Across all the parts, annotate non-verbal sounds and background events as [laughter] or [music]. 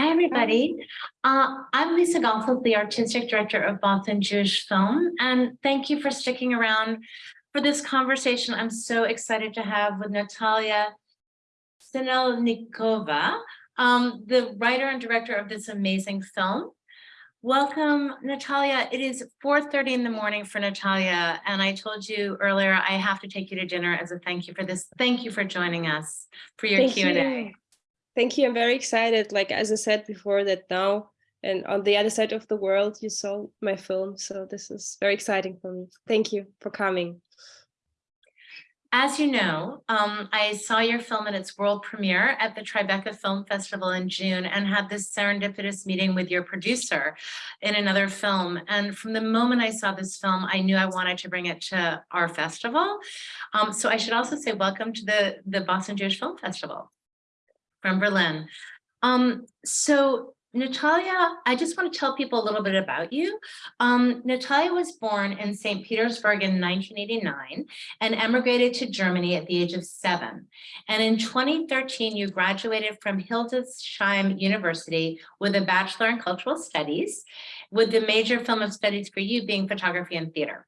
Hi, everybody. Uh, I'm Lisa Gossels, the Artistic Director of Boston Jewish Film, and thank you for sticking around for this conversation I'm so excited to have with Natalia Sinelnikova, um, the writer and director of this amazing film. Welcome, Natalia. It is 4.30 in the morning for Natalia, and I told you earlier I have to take you to dinner as a thank you for this. Thank you for joining us for your Q&A. Thank you. I'm very excited. Like, as I said before, that now and on the other side of the world, you saw my film. So this is very exciting for me. Thank you for coming. As you know, um, I saw your film in its world premiere at the Tribeca Film Festival in June and had this serendipitous meeting with your producer in another film. And from the moment I saw this film, I knew I wanted to bring it to our festival. Um, so I should also say welcome to the, the Boston Jewish Film Festival from Berlin. Um, so Natalia, I just want to tell people a little bit about you. Um, Natalia was born in St. Petersburg in 1989 and emigrated to Germany at the age of seven. And in 2013, you graduated from Hildesheim University with a Bachelor in Cultural Studies, with the major film of studies for you being photography and theater.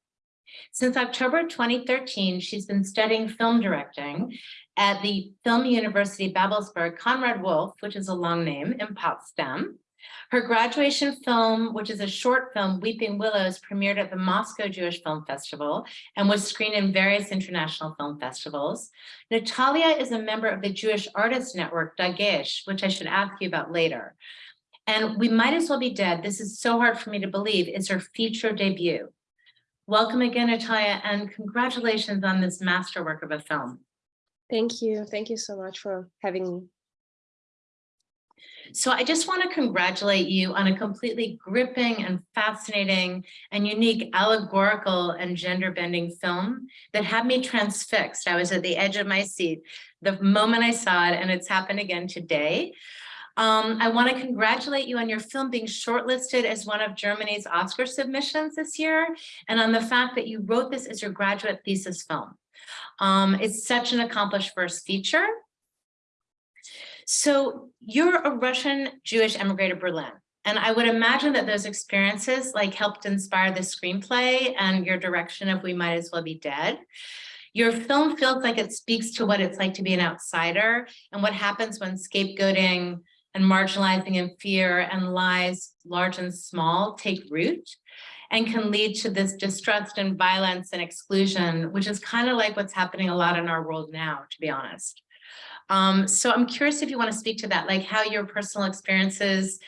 Since October 2013, she's been studying film directing at the Film University Babelsberg Konrad Wolf, which is a long name, in Potsdam. Her graduation film, which is a short film, Weeping Willows, premiered at the Moscow Jewish Film Festival and was screened in various international film festivals. Natalia is a member of the Jewish Artists Network, Dagesh, which I should ask you about later. And We Might As Well Be Dead, this is so hard for me to believe, is her feature debut. Welcome again, Natalia, and congratulations on this masterwork of a film. Thank you. Thank you so much for having me. So I just want to congratulate you on a completely gripping and fascinating and unique allegorical and gender bending film that had me transfixed. I was at the edge of my seat the moment I saw it and it's happened again today. Um, I want to congratulate you on your film being shortlisted as one of Germany's Oscar submissions this year and on the fact that you wrote this as your graduate thesis film. Um, it's such an accomplished first feature. So you're a Russian Jewish immigrant to Berlin. And I would imagine that those experiences like helped inspire the screenplay and your direction of We Might As Well Be Dead. Your film feels like it speaks to what it's like to be an outsider and what happens when scapegoating and marginalizing and fear and lies large and small take root and can lead to this distrust and violence and exclusion, which is kind of like what's happening a lot in our world now, to be honest. Um, so I'm curious if you want to speak to that, like how your personal experiences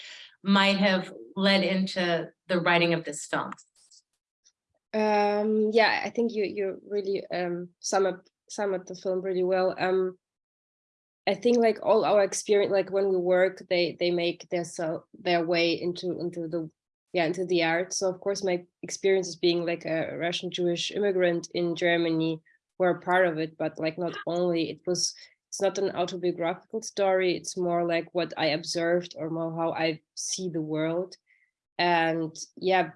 might have led into the writing of this film. Um, yeah, I think you you really um, sum up sum up the film really well. Um, I think like all our experience, like when we work, they they make their so their way into into the yeah, into the art. So of course, my experiences being like a Russian Jewish immigrant in Germany were part of it, but like not only, it was, it's not an autobiographical story. It's more like what I observed or more how I see the world. And yeah,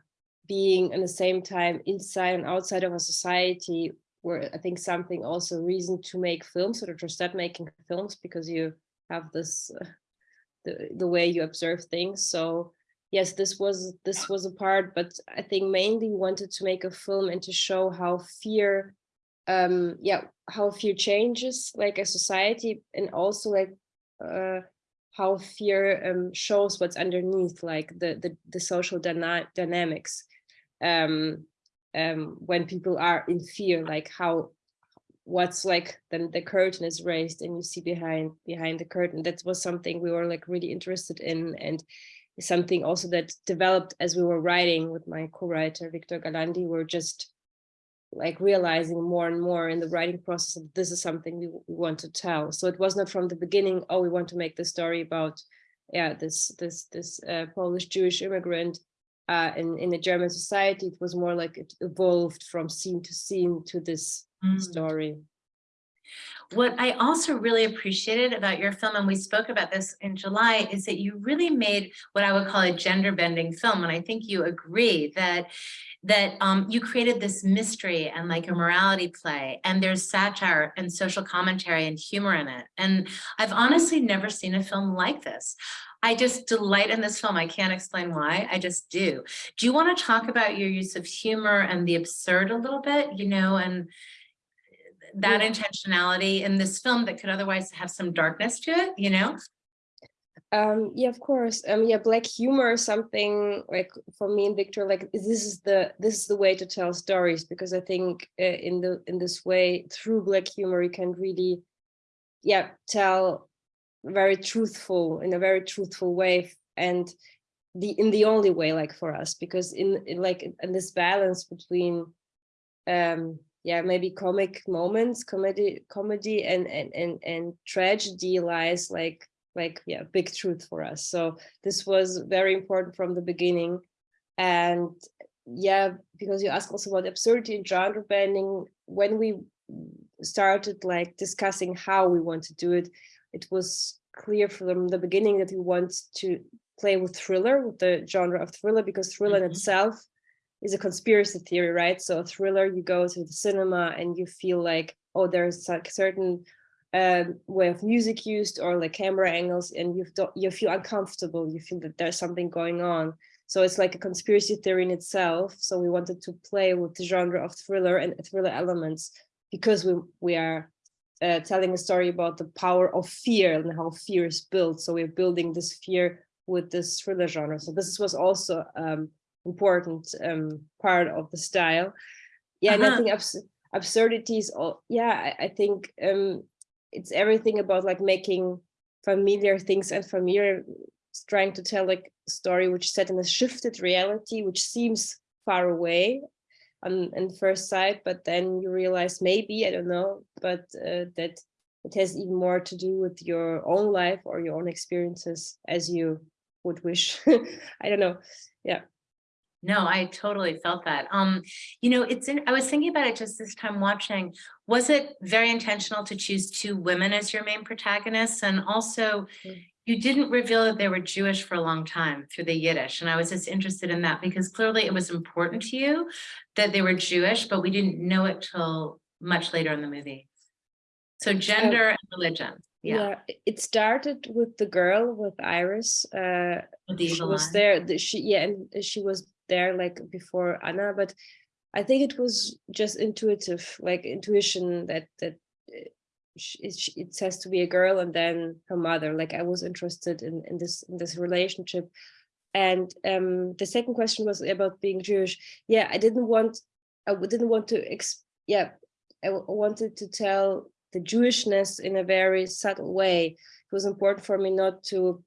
being in the same time inside and outside of a society where I think something also reason to make films or to start making films because you have this, uh, [laughs] the, the way you observe things. So yes, this was this was a part, but I think mainly wanted to make a film and to show how fear, um, yeah, how fear changes like a society and also like uh, how fear um, shows what's underneath, like the the, the social dyna dynamics. Um, um, when people are in fear, like how what's like then the curtain is raised and you see behind behind the curtain. That was something we were like really interested in and something also that developed as we were writing with my co-writer Victor Gallandi. We're just like realizing more and more in the writing process that this is something we, we, want to tell. So it was not from the beginning, oh, we want to make the story about yeah this this this uh, Polish Jewish immigrant uh, in in a German society. It was more like it evolved from scene to scene to this mm. story. What I also really appreciated about your film, and we spoke about this in July, is that you really made what I would call a gender bending film. And I think you agree that that um, you created this mystery and like a morality play and there's satire and social commentary and humor in it. And I've honestly never seen a film like this. I just delight in this film. I can't explain why, I just do. Do you want to talk about your use of humor and the absurd a little bit, you know, and that Yeah. intentionality in this film that could otherwise have some darkness to it, you know? Um, yeah, of course. Um, yeah, black humor is something like for me and Victor, like this is the this is the way to tell stories because I think uh, in the in this way through black humor you can really, yeah, tell very truthful in a very truthful way and the in the only way like for us because in, in like in this balance between um yeah maybe comic moments comedy comedy and and and, and tragedy lies like like yeah big truth for us so this was very important from the beginning and yeah because you asked also about absurdity and genre bending when we started like discussing how we want to do it it was clear from the beginning that we want to play with thriller with the genre of thriller because thriller in Mhm. itself is a conspiracy theory right? So a thriller you go to the cinema and you feel like oh there's like certain um, way of music used or like camera angles and you you feel uncomfortable you feel that there's something going on. So it's like a conspiracy theory in itself. So we wanted to play with the genre of thriller and thriller elements because we we are uh, telling a story about the power of fear and how fear is built. So we're building this fear with this thriller genre. So this was also um important um part of the style. Yeah and i Uh-huh. think abs absurdities all yeah I, I think um it's everything about like making familiar things and familiar trying to tell like a story which is set in a shifted reality which seems far away on, on first sight but then you realize maybe i don't know but uh, that it has even more to do with your own life or your own experiences as you would wish. [laughs] I don't know. Yeah No, I totally felt that. Um, you know, it's in, I was thinking about it just this time watching. Was it very intentional to choose two women as your main protagonists? And also, Mm. you didn't reveal that they were Jewish for a long time through the Yiddish. And I was just interested in that because clearly it was important to you that they were Jewish, but we didn't know it till much later in the movie. So gender and religion. Yeah. it- it started with the girl with iris uh she was there the, she yeah and she was there like before anna but i think it was just intuitive like intuition that that uh, it, it has to be a girl and then her mother like i was interested in in this in this relationship. And um the second question was about being jewish. Yeah i didn't want I didn't want to ex yeah I wanted to tell the jewishness in a very subtle way. It was important for me not to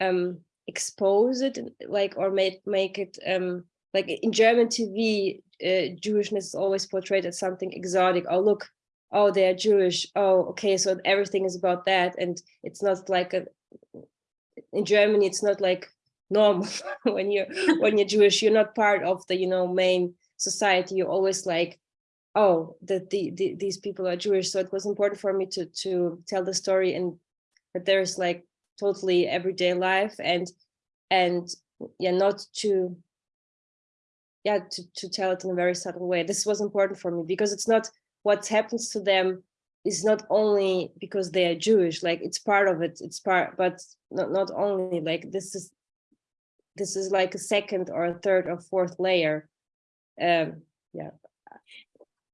um expose it like or make make it um like in german tv uh, jewishness is always portrayed as something exotic. Oh look oh they're jewish. Oh okay so everything is about that and it's not like a in germany it's not like normal. [laughs] When you're [laughs] when you're jewish you're not part of the you know main society. You're always like oh that the, the these people are jewish. So it was important for me to to tell the story and that there's like totally everyday life and and yeah not to yeah to, to tell it in a very subtle way. This was important for me because it's not what happens to them is not only because they are jewish like it's part of it it's part but not, not only like this is this is like a second or a third or fourth layer. Um yeah.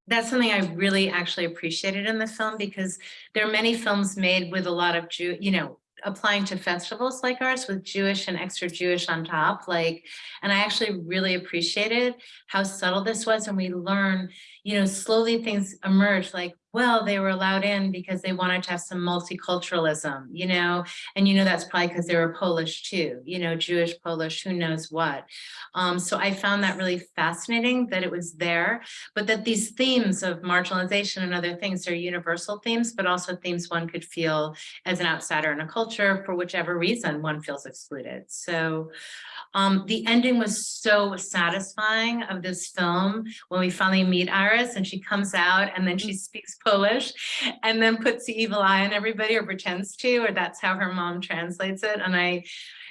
That's something I really actually appreciated in the film because there are many films made with a lot of Jew, you know, applying to festivals like ours with Jewish and extra Jewish on top, like, and I actually really appreciated how subtle this was and we learn, you know, slowly things emerge like, well, they were allowed in because they wanted to have some multiculturalism, you know, and you know, that's probably because they were Polish too, you know, Jewish, Polish, who knows what. Um, so I found that really fascinating that it was there but that these themes of marginalization and other things are universal themes, but also themes one could feel as an outsider in a culture for whichever reason one feels excluded. So Um, the ending was so satisfying of this film when we finally meet Iris and she comes out and then she speaks Polish and then puts the evil eye on everybody or pretends to, or that's how her mom translates it. And I,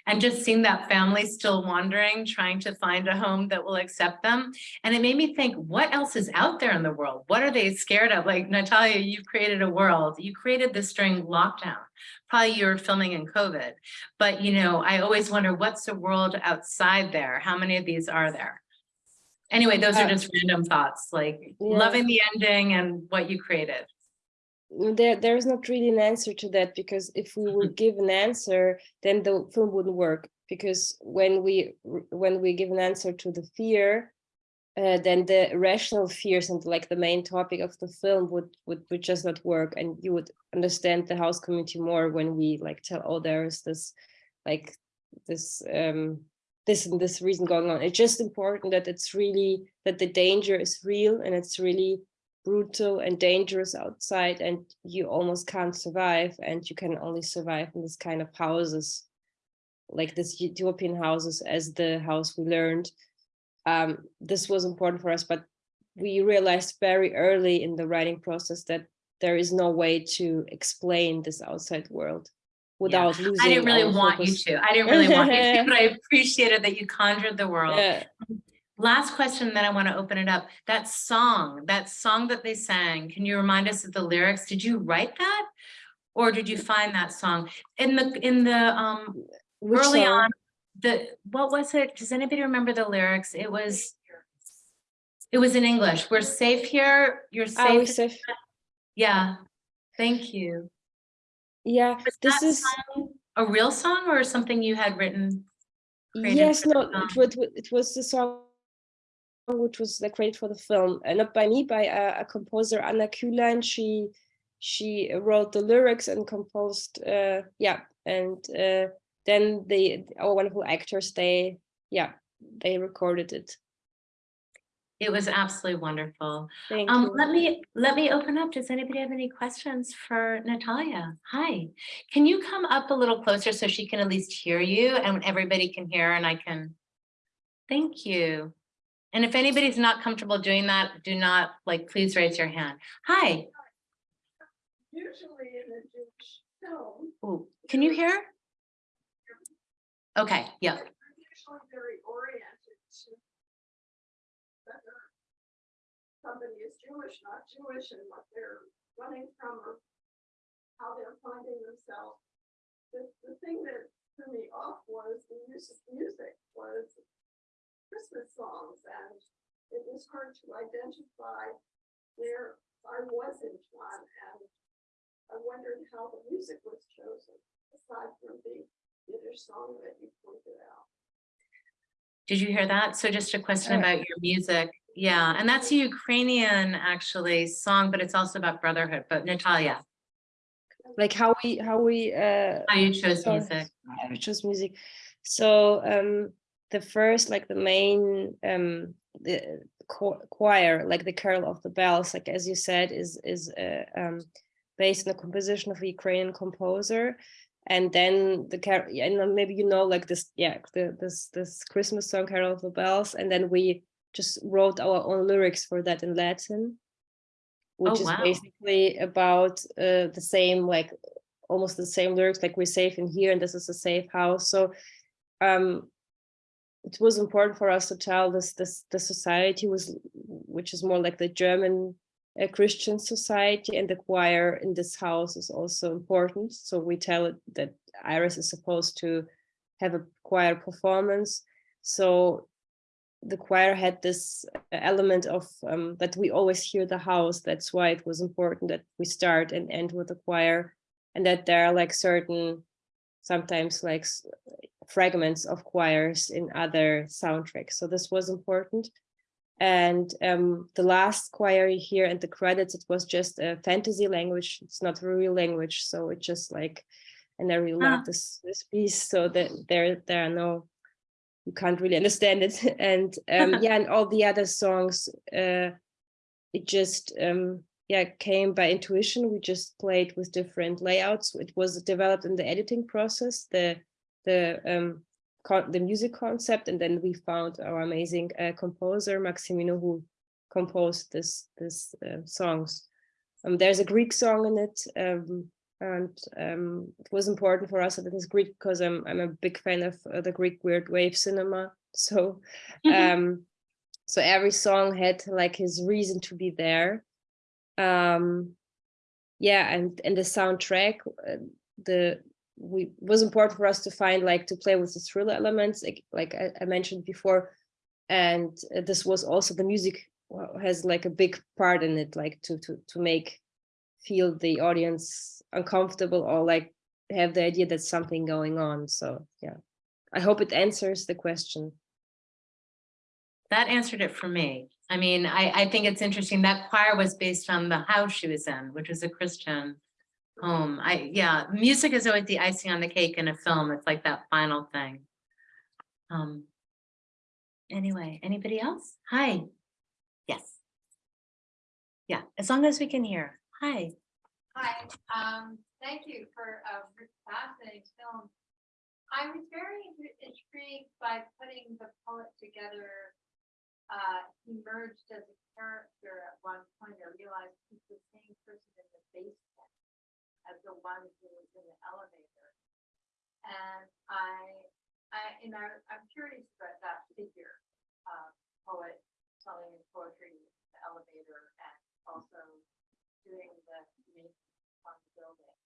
and just seeing that family still wandering, trying to find a home that will accept them. And it made me think, what else is out there in the world? What are they scared of? Like Natalia, you've created a world. You created this during lockdown. Probably you were filming in COVID. But you know, I always wonder what's the world outside there? How many of these are there? Anyway, those are just random thoughts, like Yeah. loving the ending and what you created. Mm, there there's not really an answer to that because if we would give an answer then the film wouldn't work because when we when we give an answer to the fear uh, then the rational fears and like the main topic of the film would, would would just not work and you would understand the house community more when we like tell oh there is this like this um this and this reason going on. It's just important that it's really that the danger is real and it's really brutal and dangerous outside and you almost can't survive and you can only survive in this kind of houses like this utopian houses as the house we learned um this was important for us but we realized very early in the writing process that there is no way to explain this outside world without losing I didn't really want you to. I didn't really want you to, [laughs] but I appreciated that you conjured the world. Yeah. Last question, then I want to open it up. That song, that song that they sang, can you remind us of the lyrics? Did you write that? Or did you find that song? In the, in the, um, Which early song? on, the, what was it? Does anybody remember the lyrics? It was, it was in English. We're safe here. You're Ah, safe. safe. Yeah. Thank you. yeah Was this is a real song or something you had written? Yes, no, it was, it was the song which was the created for the film, and not by me, by a, a composer, Anna Kühlein. She she wrote the lyrics and composed, uh, yeah, and uh, then the our wonderful actors, they yeah, they recorded it. It was absolutely wonderful. Thank Um, you. let me, let me open up. Does anybody have any questions for Natalia? Hi, can you come up a little closer so she can at least hear you and everybody can hear and I can? Thank you. And if anybody's not comfortable doing that, do not, like, please raise your hand. Hi, Usually in a Jewish film, Ooh, can you hear? Okay, yeah, usually very oriented to whether somebody is Jewish, not Jewish, and what they're running from or how they're finding themselves. The, the thing that threw me off was the use of music was Christmas songs, and it was hard to identify where I was in one, and I wondered how the music was chosen, aside from the Yiddish song that you pointed out. did you hear that? So just a question Uh, about your music. Yeah, and that's a Ukrainian actually song, but it's also about brotherhood, but Natalia, Like how we how we uh how you chose music. I would choose music. So um the first like the main um the choir like the carol of the bells like as you said is is uh, um based on the composition of a Ukrainian composer and then the carol yeah, and maybe you know like this yeah the this this Christmas song carol of the bells and then we just wrote our own lyrics for that in Latin which is wow. basically about uh, the same like almost the same lyrics like we're safe in here and this is a safe house so um it was important for us to tell this this the society was which is more like the german uh, christian society and the choir in this house is also important so we tell it that iris is supposed to have a choir performance so the choir had this element of um, that we always hear the house. That's why it was important that we start and end with the choir, and that there are like certain, sometimes like fragments of choirs in other soundtracks. So this was important. And um, the last choir you hear and the credits, it was just a fantasy language. It's not a real language, so it just like, and I really Ah. love this this piece. So that there there are no you can't really understand it [laughs] and um [laughs] yeah and all the other songs uh it just um yeah came by intuition we just played with different layouts it was developed in the editing process the the um con- the music concept, and then we found our amazing uh, composer Maximino who composed this this uh, songs. Um, there's a Greek song in it, um, and um, it was important for us that it is Greek because I'm I'm a big fan of uh, the Greek weird wave cinema. [laughs] So um so every song had like his reason to be there um yeah and and the soundtrack uh, the we was important for us to find like to play with the thriller elements like, like I, I mentioned before and uh, this was also the music has like a big part in it like to to to make feel the audience uncomfortable or like have the idea that something going on so yeah i hope it answers the question That answered it for me. I mean, I, I think it's interesting. That choir was based on the house she was in, which was a Christian home. I, yeah, music is always the icing on the cake in a film. It's like that final thing. Um. Anyway, anybody else? Hi. Yes. Yeah, as long as we can hear. Hi. Hi, um, thank you for a re- fascinating film. I was very intrigued by putting the poet together. Uh, he merged as a character at one point, I realized he's the same person in the basement as the one who was in the elevator. And I, I, and I, I'm curious about that figure, uh, poet selling his poetry in the elevator and also doing the maintenance on the building.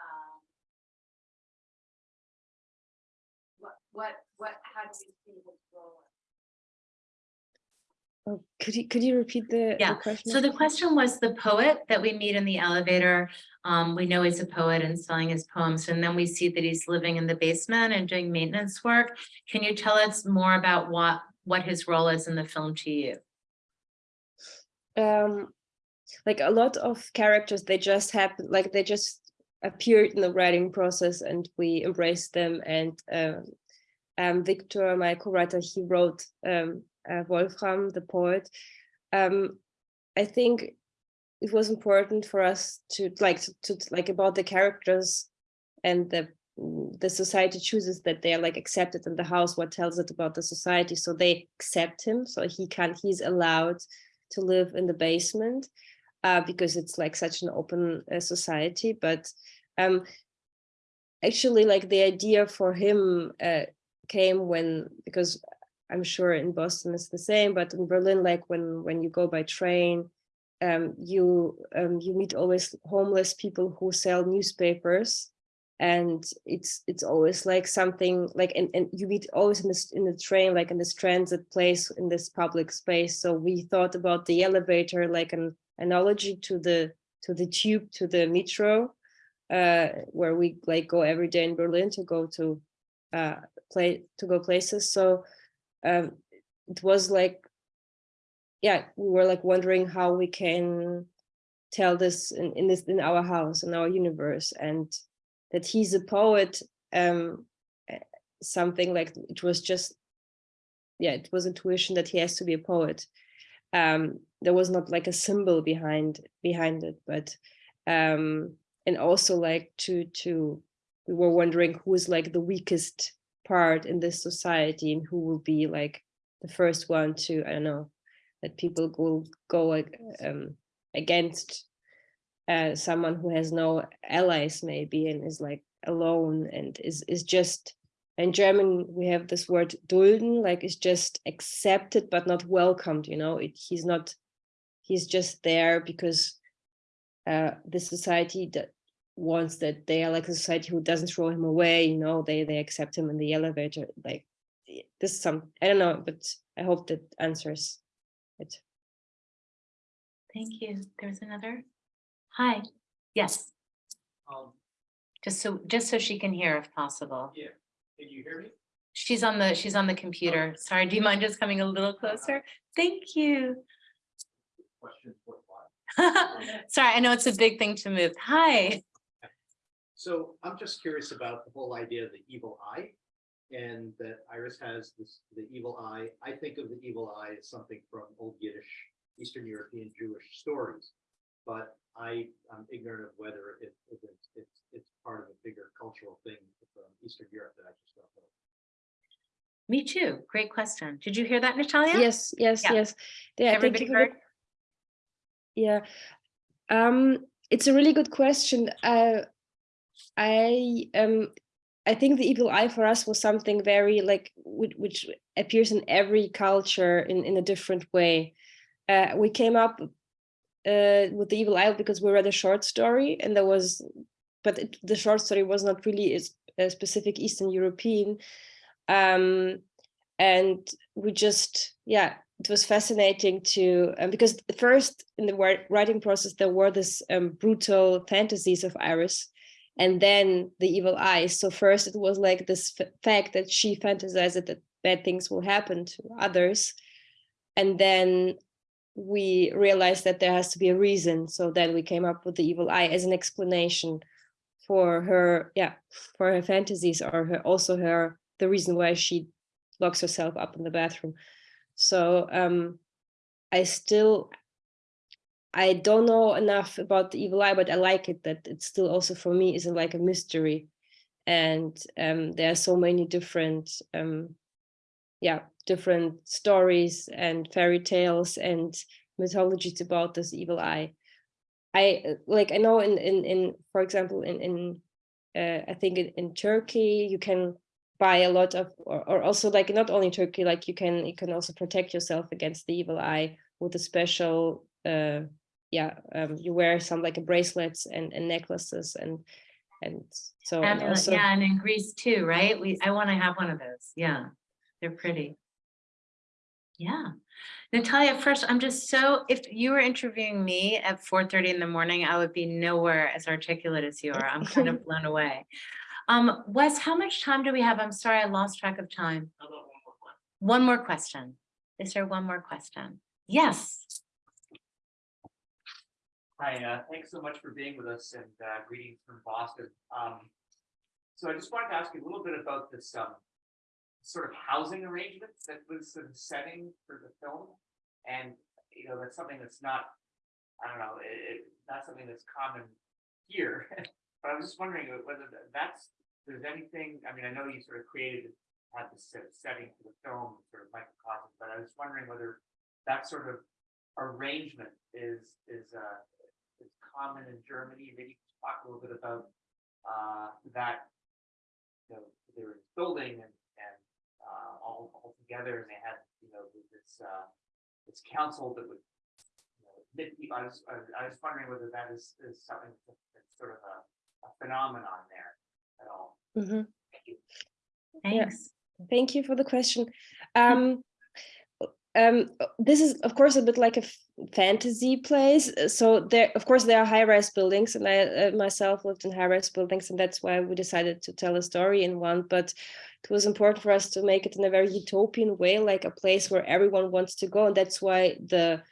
Um, What, what, what, how do we see his role? Oh, could you could you repeat the, the Yeah, question So the question was the poet that we meet in the elevator. Um, we know he's a poet and selling his poems, and then we see that he's living in the basement and doing maintenance work. Can you tell us more about what, what his role is in the film to you? um like a lot of characters they just happen like they just appeared in the writing process and we embraced them and um, um victor my co-writer he wrote um uh, wolfram the poet um i think it was important for us to like to, to like about the characters and the the society chooses that they are like accepted in the house what tells it about the society so they accept him so he can't he's allowed to live in the basement uh, because it's like such an open uh, society. But um, actually, like the idea for him uh, came when because I'm sure in Boston it's the same, but in Berlin, like when when you go by train, um, you um, you meet always homeless people who sell newspapers and it's it's always like something like and, and you meet always in this in the train like in this transit place in this public space. So we thought about the elevator like an analogy to the to the tube to the metro uh where we like go every day in berlin to go to uh play to go places. So um it was like yeah we were like wondering how we can tell this in, in this in our house in our universe and that he's a poet um eh, something like it was just yeah it was intuition that he has to be a poet. Um there was not like a symbol behind behind it but um and also like to to we were wondering who is like the weakest part in this society and who will be like the first one to i don't know that people will go um against uh, someone who has no allies maybe and is like alone and is is just in German we have this word dulden like it's just accepted but not welcomed you know? It, he's not he's just there because uh, the society wants that they are like a society who doesn't throw him away you know they they accept him in the elevator like this is some I don't know but I hope that answers it Thank you. There's another. Hi. Yes, Um, just so, just so she can hear if possible. yeah, can you hear me? She's on the, she's on the computer. Sorry, do you mind just coming a little closer? Thank you. Question. [laughs] Sorry, I know it's a big thing to move. Hi. So I'm just curious about the whole idea of the evil eye. And that Iris has this, the evil eye. I think of the evil eye as something from old Yiddish, Eastern European Jewish stories. But I, I'm ignorant of whether it, if it's, it's, it's part of a bigger cultural thing from Eastern Europe that I just don't know. Me too. Great question. Did you hear that, Natalia? Yes, yes, Yeah. yes. Yeah, thank Everybody you heard? Yeah, um, it's a really good question. Uh, I um, I think the evil eye for us was something very like which, which appears in every culture in in a different way. Uh, we came up uh, with the evil eye because we read a short story, and there was, but it, the short story was not really a, a specific Eastern European. Um, and we just yeah it was fascinating to um, because first in the writing process there were this um, brutal fantasies of iris and then the evil eyes. So first it was like this fact that she fantasized that bad things will happen to others. And then we realized that there has to be a reason. So then we came up with the evil eye as an explanation for her yeah for her fantasies or her also her the reason why she locks herself up in the bathroom. So um, I still, I don't know enough about the evil eye, but I like it that it still also for me isn't like a mystery. And um, there are so many different, um, yeah, different stories and fairy tales and mythologies about this evil eye. I uh, like I know in in in for example in in uh, I think in, in Turkey you can buy a lot of or, or also like not only Turkey like you can you can also protect yourself against the evil eye with a special uh yeah um you wear some like a bracelets and, and necklaces and and so and Amulet, also yeah, and in Greece too, right? We, I want to have one of those. Yeah, they're pretty. Yeah. Natalia, first, I'm just so, if you were interviewing me at four thirty in the morning, I would be nowhere as articulate as you are. I'm kind of [laughs] blown away. Um, Wes, how much time do we have? I'm sorry, I lost track of time. One more question. Is there one more question? Yes. Hi, uh, thanks so much for being with us and uh, greetings from Boston. Um, so I just wanted to ask you a little bit about this um, sort of housing arrangement that was the setting for the film. And, you know, that's something that's not, I don't know, it, it, not something that's common here. [laughs] But I was just wondering whether that's, there's anything, I mean, I know you sort of created, had this set- setting for the film, sort of microcosm, but I was wondering whether that sort of arrangement is, is, uh, is common in Germany. Maybe talk a little bit about uh, that. You know, they were building and, and uh, all, all together and they had, you know, this, uh, this council that would. you know, admit people. I was, I was- I was wondering whether that is, is something that's sort of a, a phenomenon there at all. Mhm. Thank you. Thanks. Thank you for the question. Um, um, this is, of course, a bit like a fantasy place. uh, So there, of course, there are high-rise buildings, and I uh, myself lived in high-rise buildings, and that's why we decided to tell a story in one. But it was important for us to make it in a very utopian way, like a place where everyone wants to go, and that's why the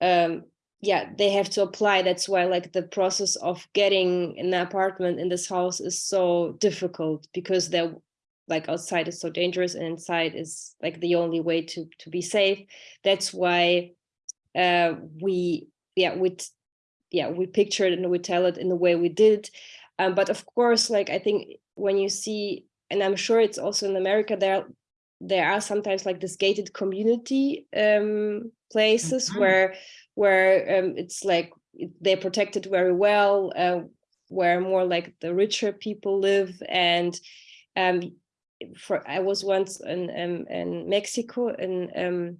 um yeah they have to apply that's why like the process of getting an apartment in this house is so difficult because they're like outside is so dangerous and inside is like the only way to to be safe that's why uh we yeah we yeah we picture it and we tell it in the way we did um, but of course like i think when you see and i'm sure it's also in america there there are sometimes like this gated community um places Mhm. where where um, it's like they're protected very well uh, where more like the richer people live and um for i was once in um, in mexico in um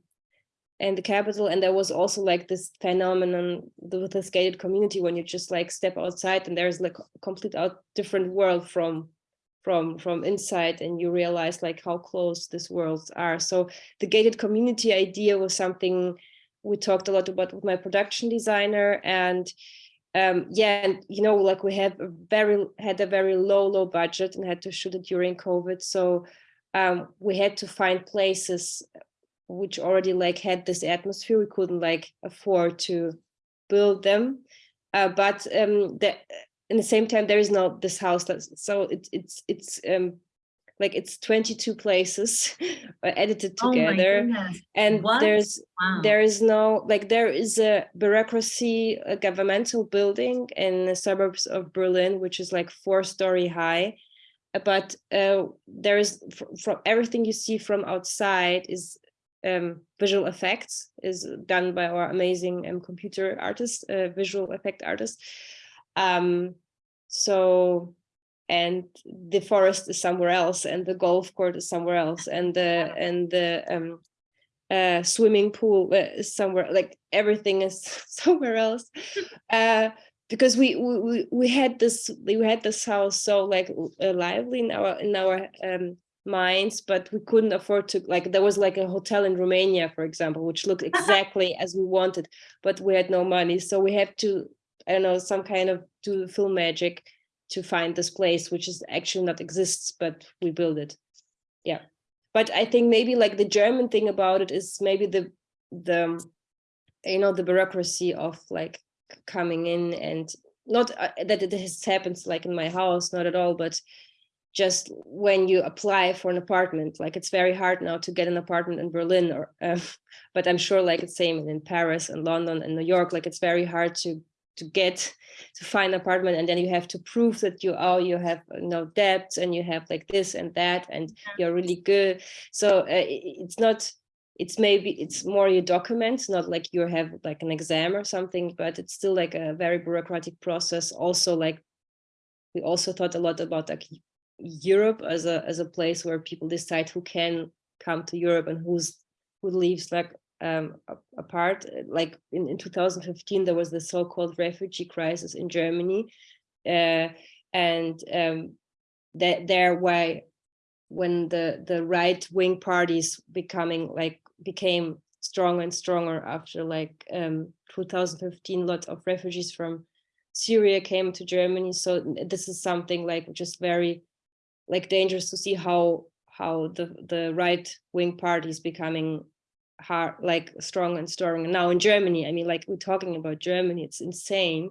in the capital and there was also like this phenomenon th- with gated community when you just like step outside and there's like a complete out different world from from from inside and you realize like how close these worlds are. So the gated community idea was something we talked a lot about with my production designer and um yeah and you know like we have very had a very low low budget and had to shoot it during covid. So um we had to find places which already like had this atmosphere. We couldn't like afford to build them. Uh, but um the in the same time there is no this house that's so it's it's it's um like it's 22 places [laughs] uh, edited Oh together goodness. and What? there's Wow. there is no like there is a bureaucracy a governmental building in the suburbs of berlin which is like four story high but uh, there is fr- from everything you see from outside is um, visual effects is done by our amazing um, computer artist, uh, visual effect artist. Um, so and the forest is somewhere else and the golf court is somewhere else and the and the um uh swimming pool uh, is somewhere like everything is [laughs] somewhere else. [laughs] Uh because we we we- we had this we had this house so like uh, lively in our in our um minds but we couldn't afford to like there was like a hotel in romania for example which looked [laughs] exactly as we wanted but we had no money so we had to i don't know some kind of do film magic to find this place which is actually not exists but we build it. Yeah. But i think maybe like the german thing about it is maybe the the you know the bureaucracy of like coming in and not uh, that it has happens like in my house not at all but just when you apply for an apartment like it's very hard now to get an apartment in berlin or uh, [laughs] but i'm sure like it's same in paris and london and new york like it's very hard to to get to find an apartment and then you have to prove that you oh you have no debts and you have like this and that and you're really good. So uh, it's not it's maybe it's more your documents not like you have like an exam or something but it's still like a very bureaucratic process. Also like we also thought a lot about like europe as a as a place where people decide who can come to europe and who's who leaves like um apart Uh, like in, in 2015 there was the so-called refugee crisis in germany uh, and um that there why when the the right wing parties becoming like became stronger and stronger after like um 2015 lots of refugees from syria came to germany. So this is something like just very like dangerous to see how how the the right wing parties becoming hard like strong and strong now in germany i mean like we're talking about germany it's insane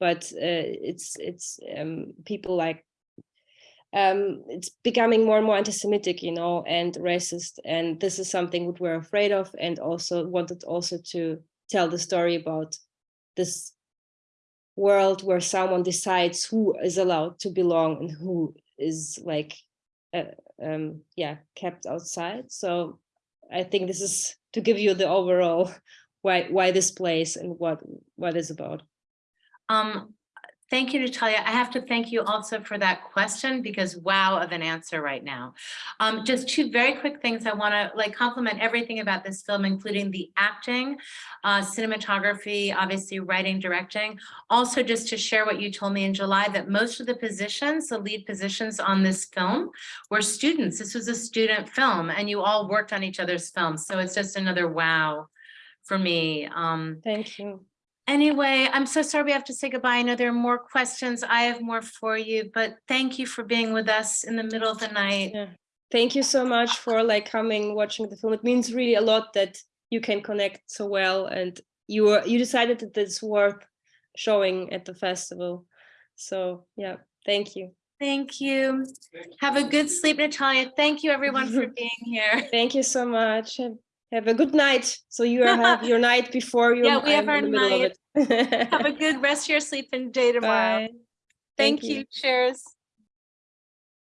but uh, it's it's um, people like um, it's becoming more and more anti-Semitic, you know, and racist. And this is something that we're afraid of, and also wanted also to tell the story about this world where someone decides who is allowed to belong and who is like, uh, um, yeah, kept outside. So I think this is to give you the overall why why this place and what what is about. Um, thank you, Natalia. I have to thank you also for that question because wow of an answer right now. Um, just two very quick things. I want to like compliment everything about this film, including the acting, uh, cinematography, obviously writing, directing. Also, just to share what you told me in July, that most of the positions, the lead positions on this film were students. This was a student film and you all worked on each other's films. So it's just another wow for me. Um, Thank you. Anyway, I'm so sorry we have to say goodbye. I know there are more questions. I have more for you, but thank you for being with us in the middle of the night. Yeah. Thank you so much for like coming, watching the film. It means really a lot that you can connect so well and you were you decided that it's worth showing at the festival. So yeah, thank you. Thank you. Have a good sleep, Natalia. Thank you, everyone, for [laughs] being here. Thank you so much. Have, a good night. So you have your night [laughs] before you. Yeah, we have our in the middle of Have a good rest of your sleep and day tomorrow. Bye. Thank Thank you. you. Cheers.